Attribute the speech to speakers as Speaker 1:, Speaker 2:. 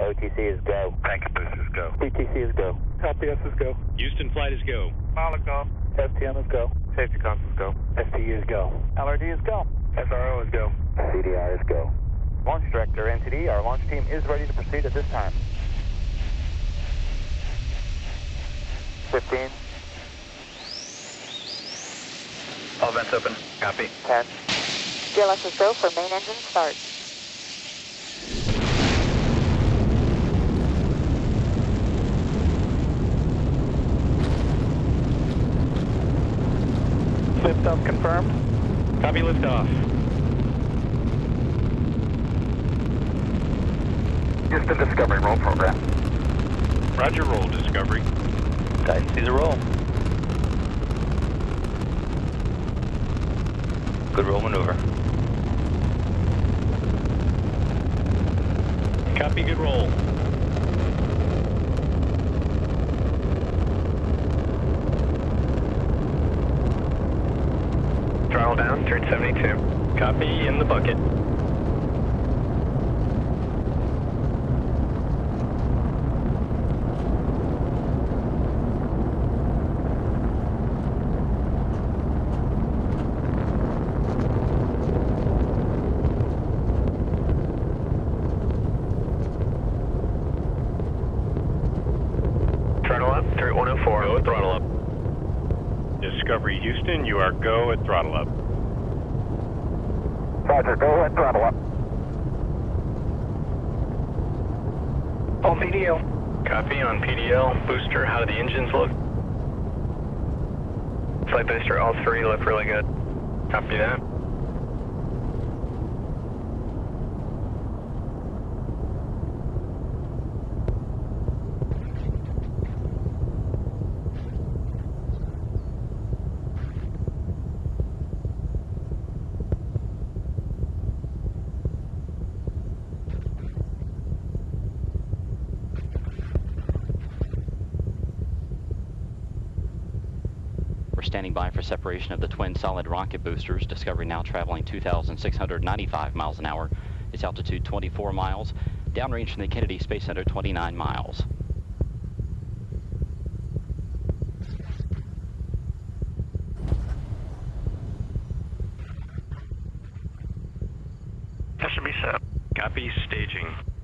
Speaker 1: OTC is go.
Speaker 2: Packet is go.
Speaker 1: PTC is go.
Speaker 3: LPS is go.
Speaker 4: Houston flight is go.
Speaker 3: Malaga.
Speaker 1: STM is go.
Speaker 3: Safety cons is go.
Speaker 1: STE is go.
Speaker 3: LRD is go. SRO is go.
Speaker 1: CDI is go.
Speaker 5: Launch Director, NTD, our launch team is ready to proceed at this time. 15,
Speaker 2: All vents open. Copy.
Speaker 5: 10,
Speaker 6: GLS is go for main engine start.
Speaker 3: Liftoff confirmed.
Speaker 4: Copy liftoff.
Speaker 2: Houston Discovery roll program.
Speaker 4: Roger, roll, Discovery.
Speaker 1: Dice a roll. Good roll maneuver.
Speaker 4: Copy, good roll.
Speaker 2: Down, turn 72.
Speaker 4: Copy, in the bucket.
Speaker 2: Throttle up, turn 104.
Speaker 4: Go throttle up. Discovery Houston, you are go at throttle up.
Speaker 5: Roger, go ahead, throttle up.
Speaker 2: On PDL. Copy on PDL. Booster, how do the engines look? Flight booster, all three look really good. Copy that.
Speaker 7: We're standing by for separation of the twin solid rocket boosters. Discovery now traveling 2,695 miles an hour. Its altitude 24 miles. Downrange from the Kennedy Space Center 29 miles. Copy staging.